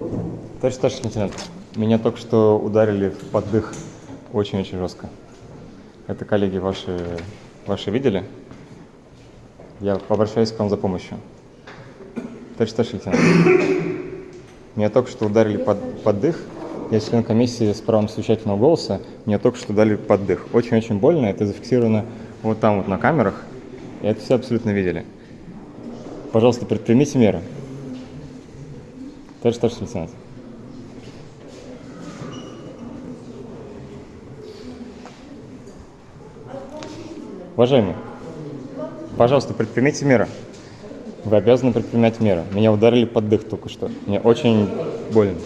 Товарищ старший лейтенант, меня только что ударили под дых очень-очень жестко. Это коллеги ваши, ваши видели? Я обращаюсь к вам за помощью. Товарищ старший лейтенант, меня только что ударили под, под дых. Я член комиссии с правом совещательного голоса. Меня только что ударили под дых. Очень-очень больно. Это зафиксировано вот там вот на камерах. И это все абсолютно видели. Пожалуйста, предпримите меры. Товарищ старший лейтенант. Уважаемые, пожалуйста, предпримите меры. Вы обязаны предпринять меры. Меня ударили под дых только что. Мне очень больно.